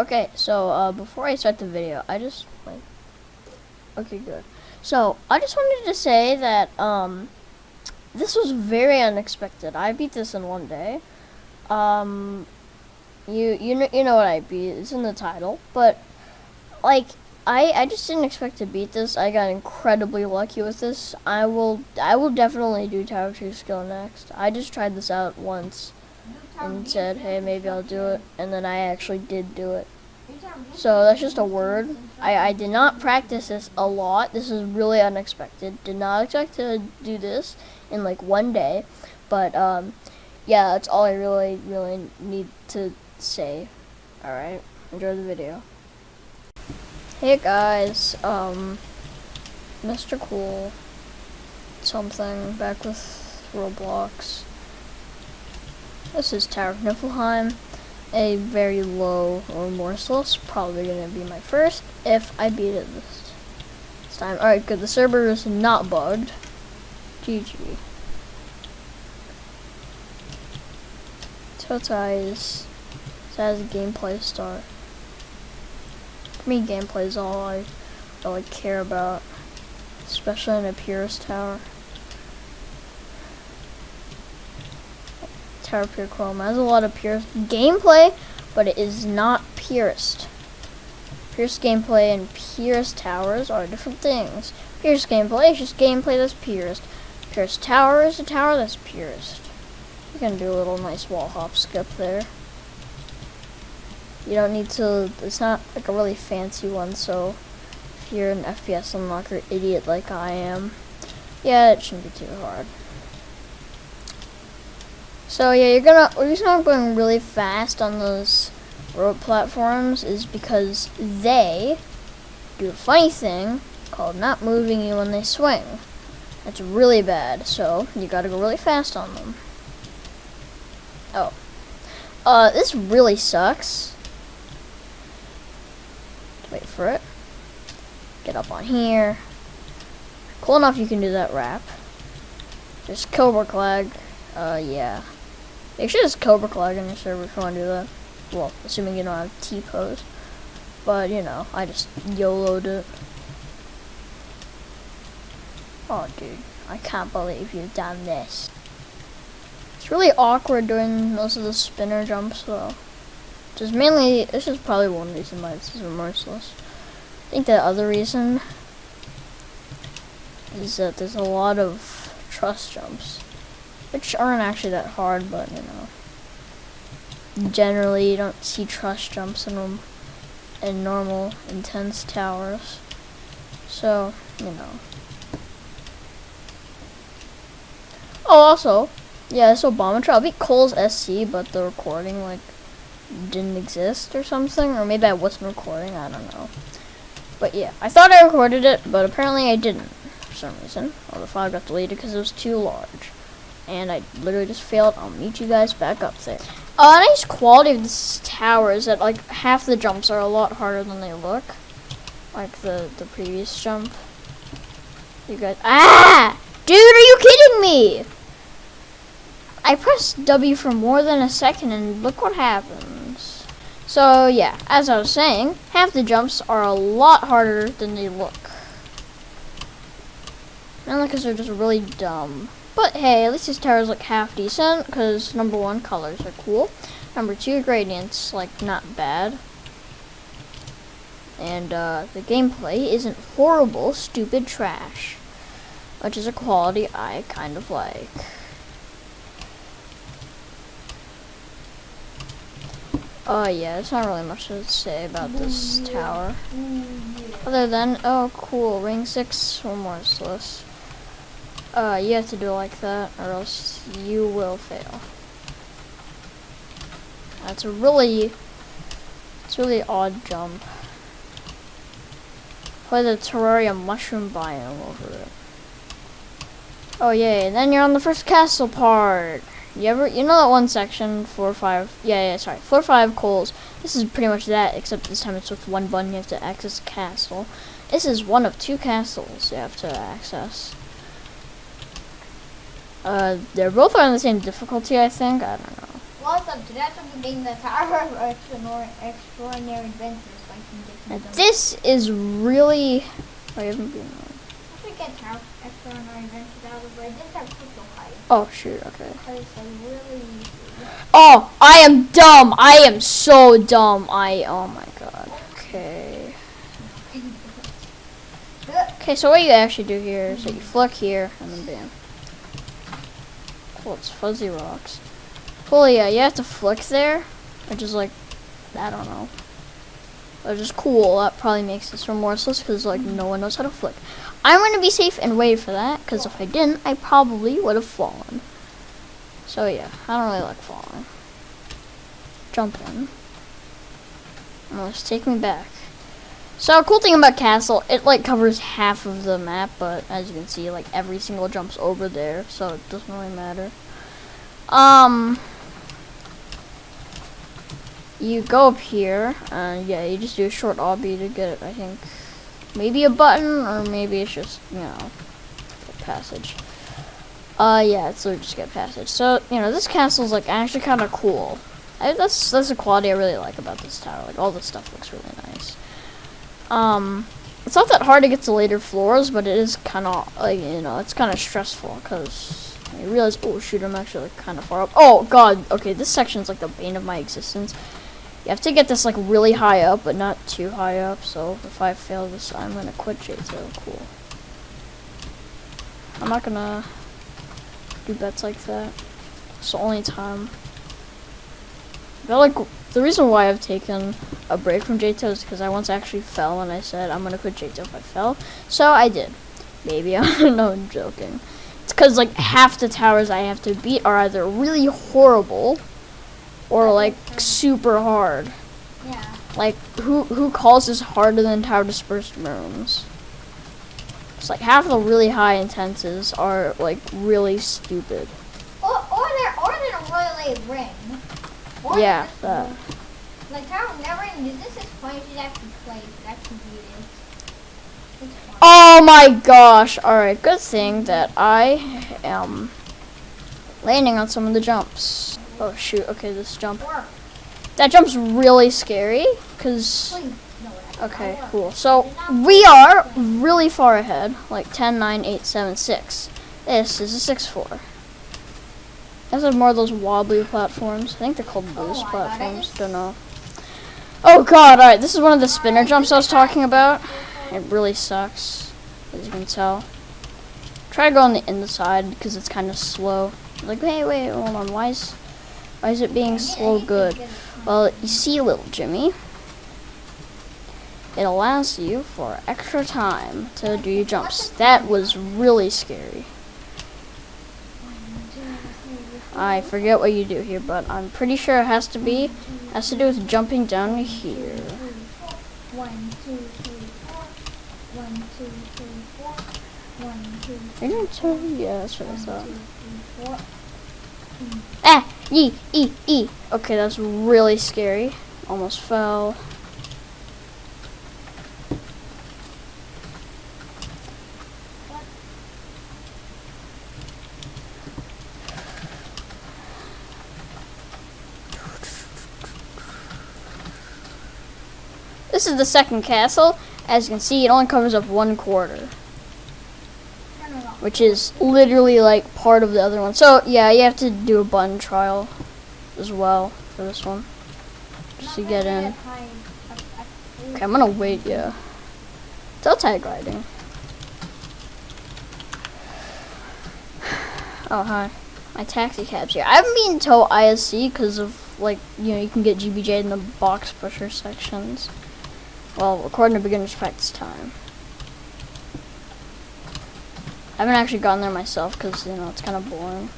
Okay, so uh, before I start the video, I just like, okay, good. So I just wanted to say that um, this was very unexpected. I beat this in one day. Um, you you know you know what I beat? It's in the title, but like I I just didn't expect to beat this. I got incredibly lucky with this. I will I will definitely do Tower Two skill next. I just tried this out once and said, hey, maybe I'll do it, and then I actually did do it. So that's just a word. I, I did not practice this a lot. This is really unexpected. Did not expect to do this in like one day. But um, yeah, that's all I really, really need to say. Alright, enjoy the video. Hey guys, um, Mr. Cool something back with Roblox. This is Tower of Niflheim, a very low remorseless, probably gonna be my first if I beat it this, time. Alright, good, the server is not bugged. GG. Totais says gameplay start. For me, gameplay is all I really care about, especially in a Purist Tower. Tower Pure Chrome has a lot of Purist gameplay, but it is not Purist. Purist gameplay and Purist Towers are different things. Purist gameplay is just gameplay that's Purist. Purist Tower is a tower that's Purist. You can do a little nice wall hop skip there. You don't need to, it's not like a really fancy one, so if you're an FPS unlocker idiot like I am, yeah, it shouldn't be too hard. So yeah, you're gonna, the reason I'm going really fast on those rope platforms is because they do a funny thing called not moving you when they swing. That's really bad, so you gotta go really fast on them. Oh. Uh, this really sucks. Wait for it. Get up on here. Cool enough you can do that wrap. Just Cobra Clag. Uh, yeah. Make sure there's Cobra Clag in your server if you want to do that. Well, assuming you don't have T-pose. But, you know, I just YOLO'd it. Oh, dude. I can't believe you've done this. It's really awkward doing most of the spinner jumps, though. Just mainly, this is probably one reason why this is remorseless. I think the other reason is that there's a lot of truss jumps which aren't actually that hard, but you know, generally you don't see truss jumps in them in normal intense towers. So you know. Oh, also, yeah, this Obama trial. I beat Cole's SC, but the recording like didn't exist or something, or maybe I wasn't recording. I don't know. But yeah, I thought I recorded it, but apparently I didn't for some reason. Or the file got deleted because it was too large and I literally just failed. I'll meet you guys back up there. A uh, nice quality of this tower is that like half the jumps are a lot harder than they look. Like the, the previous jump. You guys, ah! Dude, are you kidding me? I pressed W for more than a second and look what happens. So yeah, as I was saying, half the jumps are a lot harder than they look. Mainly because they're just really dumb. But hey, at least these towers look half decent, because number one, colors are cool. Number two, gradients, like, not bad. And uh, the gameplay isn't horrible, stupid trash. Which is a quality I kind of like. Oh uh, yeah, there's not really much to say about this tower. Other than, oh cool, ring 6, one more list. Uh, you have to do it like that, or else you will fail. That's a really, it's really odd jump. Play the Terraria mushroom biome over it. Oh yay, and then you're on the first castle part. You ever, you know that one section, four or five, yeah, yeah, sorry, four or five coals. This is pretty much that, except this time it's with one button, you have to access a castle. This is one of two castles you have to access. Uh, they're both on the same difficulty, I think. I don't know. What's up? Today I'm being the Tower of Extraordinary, Extraordinary Adventures so I can get some And this is really. I haven't been. Once we get Tower of Extraordinary Adventures out of the way, this have crystal height. Oh shoot. Okay. Because it's like really. Oh, I am dumb. I am so dumb. I. Oh my god. Okay. Okay, so what you actually do here is that you flick here and then bam. Oh, it's fuzzy rocks. Well, yeah, you have to flick there, which is like, I don't know. Which is cool. That probably makes this remorseless because like no one knows how to flick. I'm gonna be safe and wait for that because if I didn't, I probably would have fallen. So yeah, I don't really like falling. Jump in. It's taking me back. So a cool thing about Castle, it like covers half of the map, but as you can see, like every single jump's over there, so it doesn't really matter. Um, you go up here, and yeah, you just do a short obby to get, it, I think, maybe a button, or maybe it's just, you know, passage. Uh, yeah, it's literally just get passage. So, you know, this castle's like actually kind of cool. I, that's that's a quality I really like about this tower. Like all this stuff looks really nice. Um, it's not that hard to get to later floors, but it is kind of like you know it's kind of stressful because I realize oh shoot I'm actually like kind of far up. Oh god, okay this section is like the bane of my existence. You have to get this like really high up, but not too high up. So if I fail this, I'm gonna quit J2. Cool. I'm not gonna do bets like that. It's the only time. I like the reason why I've taken a break from J2 is because I once actually fell and I said I'm gonna quit J2 if I fell. So I did. Maybe I don't know. I'm joking. It's because like half the towers I have to beat are either really horrible or like super hard. Yeah. Like who who calls this harder than tower dispersed rooms? It's like half the really high intenses are like really stupid. Or, or they're, or they're a really late Or Yeah. Like, Tower never even uses this point, you actually play it, actually it. Oh my gosh. Alright, good thing that I am landing on some of the jumps. Oh shoot, okay, this jump. That jump's really scary, because... Please. No, it actually Okay, cool. So, we are really far ahead. Like 10, 9, 8, 7, 6. This is a 6, 4. This is more of those wobbly platforms. I think they're called Oh boost I platforms. Don't know. Oh god, alright, this is one of the spinner jumps I was talking about. It really sucks, as you can tell. Try to go on the inside because it's kind of slow. Like, wait, wait, hold on. Why is, why is it being slow good? Well, you see, little Jimmy, it allows you for extra time to do your jumps. That was really scary. I forget what you do here, but I'm pretty sure it has to be has to do with jumping down here. One, two, three, four. One, two, three, four. One, two, three, You're gonna tell yeah, that's what I thought. two, three, four. Ah, e, e, e. Okay, that's really scary. Almost fell. This is the second castle. As you can see, it only covers up one quarter, which is literally like part of the other one. So yeah, you have to do a button trial as well for this one, just to get in. Okay, I'm gonna wait, yeah. Still tag riding. Oh, hi. My taxi cab's here. I haven't been to ISC because of, like, you know, you can get GBJ in the box pusher sections. Well, according to beginner's practice time. I haven't actually gone there myself because, you know, it's kind of boring.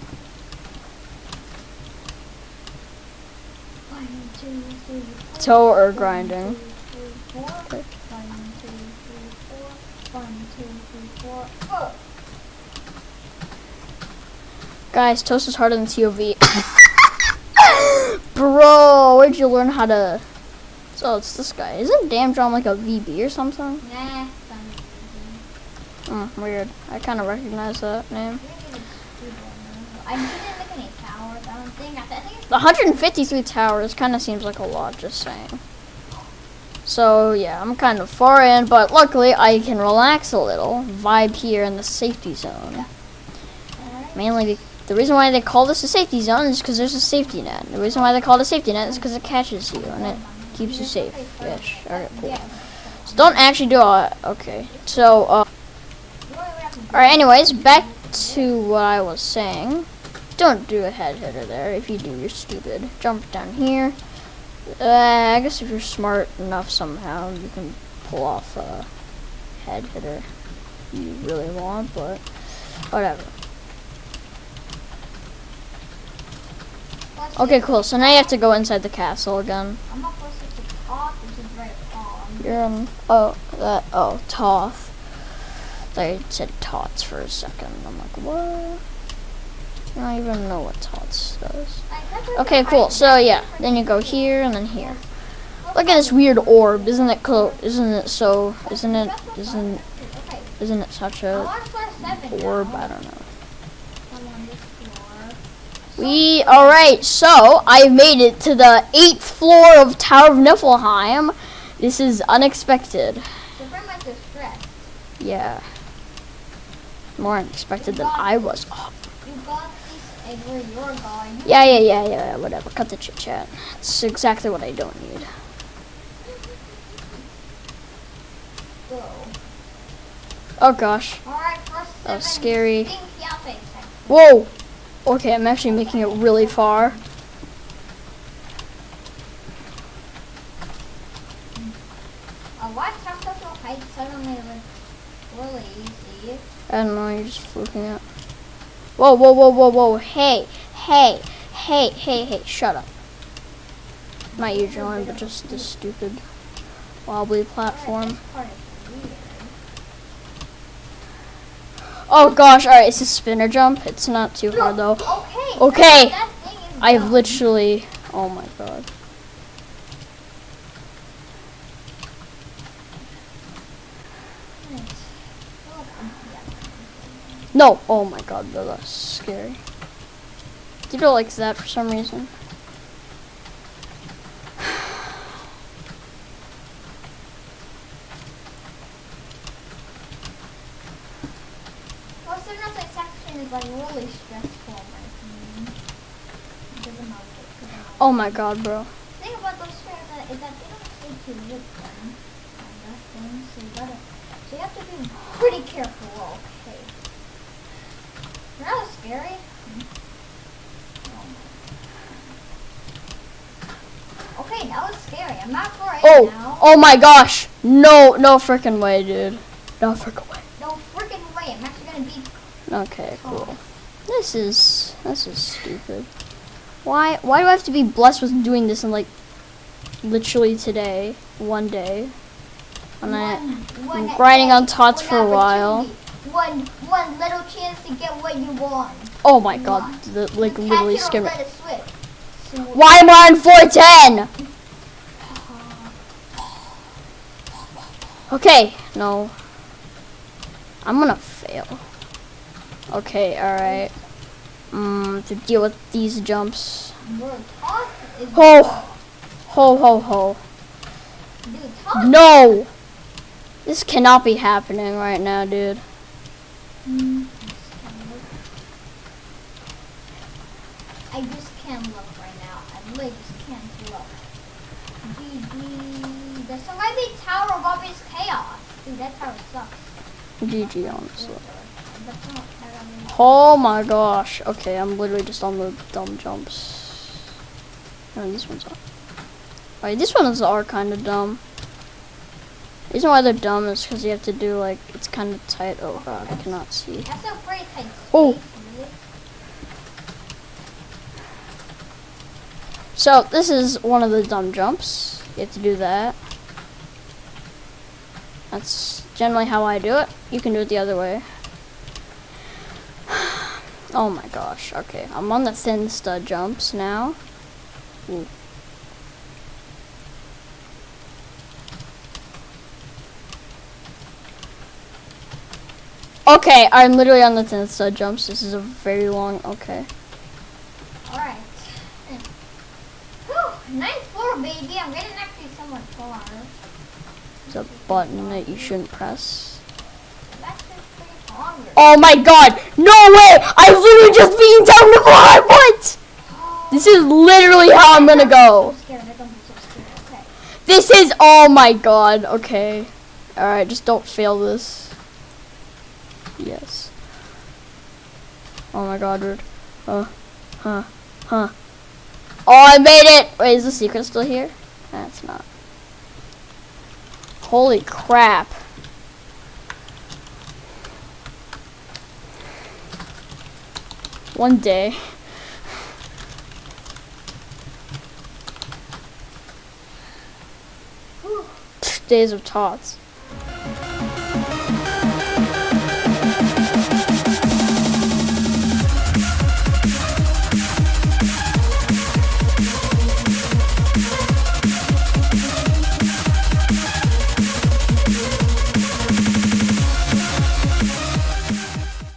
Toe or grinding. Guys, toast is harder than TOV. Bro, where'd you learn how to... So it's this guy. Isn't Damn Drum like a VB or something? Nah. Hmm, weird. I kind of recognize that name. Maybe it's too boring. I didn't make any tower. That one's think, I think The 153 towers kind of seems like a lot, just saying. So yeah, I'm kind of far in, but luckily I can relax a little, vibe here in the safety zone. Mainly, the reason why they call this a safety zone is because there's a safety net. The reason why they call it a safety net is because it catches you and it keeps you safe. Yes, alright, cool. So don't actually do all that. Okay, so uh? Alright, anyways, back to what I was saying. Don't do a head hitter there. If you do, you're stupid. Jump down here. Uh, I guess if you're smart enough somehow, you can pull off a head hitter you really want, but whatever. Okay, cool. So now you have to go inside the castle again. I'm not supposed to talk, which is very wrong. You're on. Oh, that. Oh, Toth. They said Tots for a second. I'm like, what? I don't even know what Tots does. Like, that's what Okay, cool. So yeah, then you go here and then here. Look at this weird orb. Isn't it cool? Isn't it so? Isn't it? Isn't isn't it such a want plus seven orb? I don't know. I'm on this floor. We all right. So I made it to the eighth floor of Tower of Niflheim. This is unexpected. So pretty much distressed. Yeah. More unexpected than I was. Oh, You got this egg where you're going. yeah, yeah, yeah, yeah. Whatever. Cut the chit chat. It's exactly what I don't need. Oh gosh. Alright, first That was scary. stinky outfits section. Whoa. Okay, I'm actually making it really far. Why tactical was really easy? I don't know, you're just fluking it. Whoa, whoa, whoa, whoa, whoa. Hey, hey, hey, hey, hey, shut up. Not you, John, but just this stupid wobbly platform. This part is weird. Oh gosh, alright, it's a spinner jump. It's not too hard though. Okay. Okay. That, that thing is I've literally, oh my god. No, oh my god, that's scary. You don't like that for some reason. Like section is like really stressful, in my opinion. Because of my- because of my- Oh my god, bro. The thing about those stairs that- is that they don't stay too with them. Thing, so you gotta, so you have to be pretty careful. Okay. That was scary. Okay, that was scary. I'm not for it Oh, now. oh my gosh. No, no freaking way, dude. No freaking way. No freaking way. I'm actually gonna be. Okay, cool. This is this is stupid. Why why do I have to be blessed with doing this in like literally today, one day? And I one grinding on tots for a while. One, one little chance to get what you want. Oh my god, the, like You literally catch it or scared me. let it slip. So- Why am I on 410? Okay, no. I'm gonna fail. Okay, alright. Mm, to deal with these jumps. Bro, toss is Ho! Ho, ho, ho. No! This cannot be happening right now, dude. I just can't look right now. I really just can't look. GG. The Surviving Tower of Obvious Chaos. Dude, that tower sucks. GG, honestly. That's not terrible. Oh my gosh. Okay, I'm literally just on the dumb jumps. No, these ones. Alright, these ones are kind of dumb. The reason why they're dumb is because you have to do like, it's kind of tight. Oh god, I cannot see. That's a pretty tight space, Oh. So, this is one of the dumb jumps. You have to do that. That's generally how I do it. You can do it the other way. Oh my gosh, okay. I'm on the thin stud jumps now. Ooh. Okay, I'm literally on the thin stud jumps. This is a very long, okay. Alright. Nice floor, baby. I'm getting actually somewhat far. There's a button that you shouldn't press. Oh my god! No way! I've literally just been down the fly! What? This is literally how I'm gonna go. I. This is oh my god. Okay. Alright, just don't fail this. Yes. Oh my god, dude. Uh, huh, huh. Oh, I made it! Wait, is the secret still here? That's not. Holy crap. One day. Days of tots.